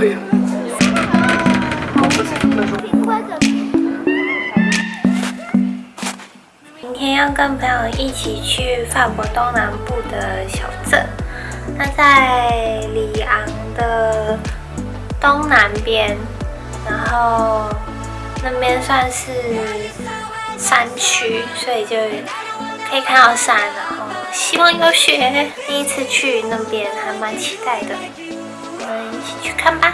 对。明天要跟朋友一起去法国东南部的小镇，那在里昂的东南边，然后那边算是山区，所以就可以看到山，然后希望有雪。第一次去那边，还蛮期待的，去看吧。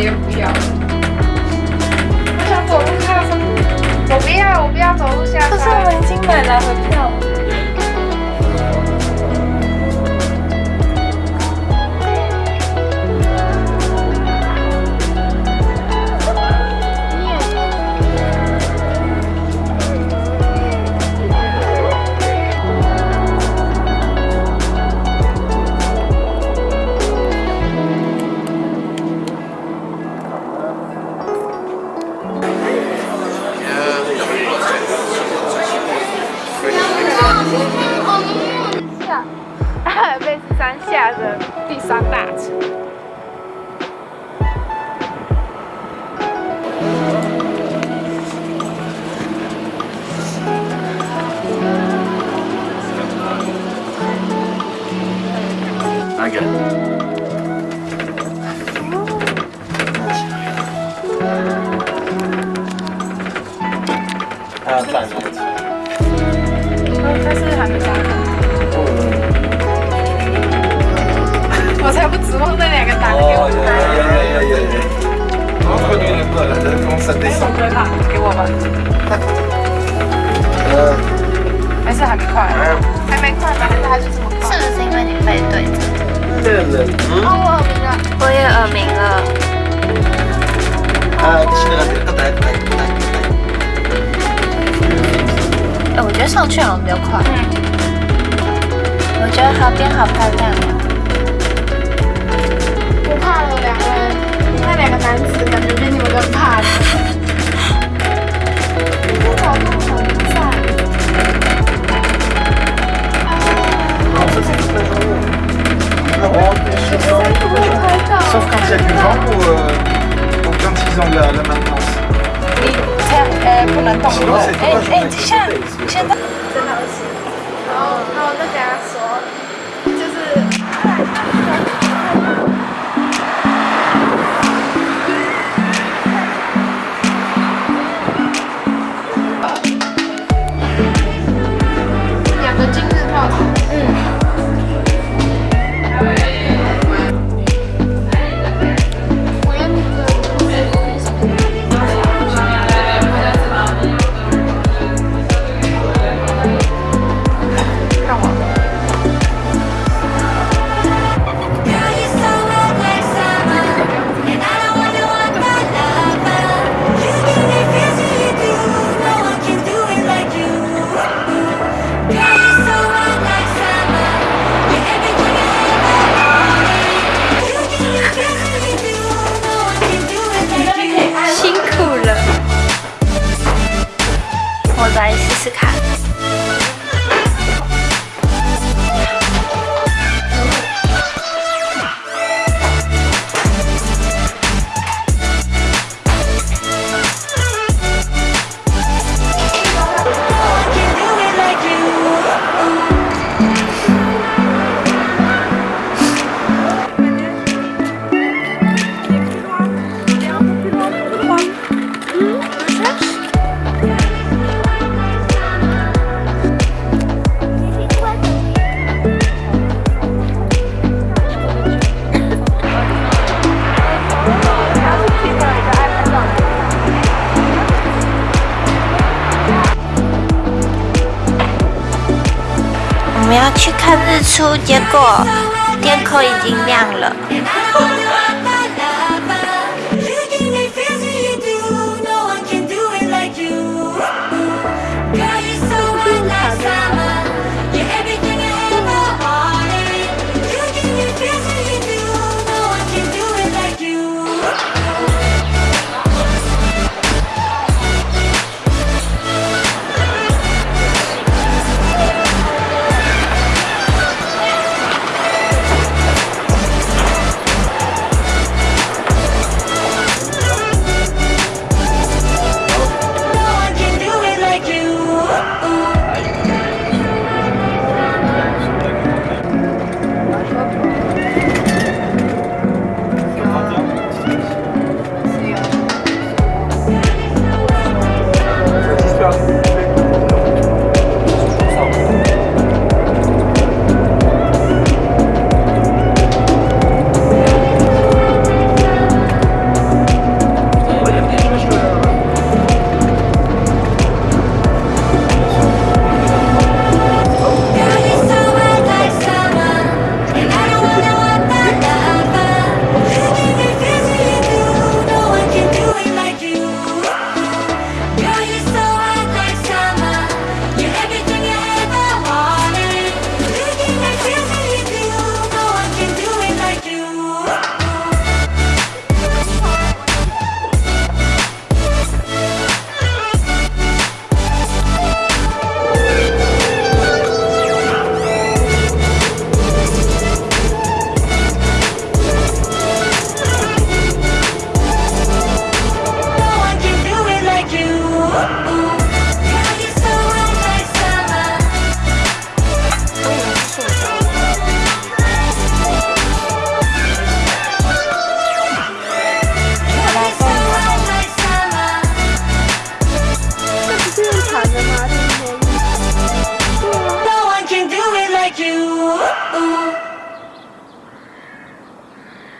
接不要。我想走路下山，我不要，我不要走路下山。下着第三大车 thankyou 快？还没快吧？还是他就这么快？是不是因为你背对着？哦，我耳鸣了，我也耳鸣了。哎，我觉得上去好像比较快。嗯。我觉得河边好漂亮。不怕了，两个人，那两个男子感觉比你们更怕。Quand il y a du vent ou, euh, ou quand ils ont la, la maintenance. 你这样呃不能动了。哎哎，现在现在真的是。然后然后我就跟他说，去看日出，结果天空已经亮了。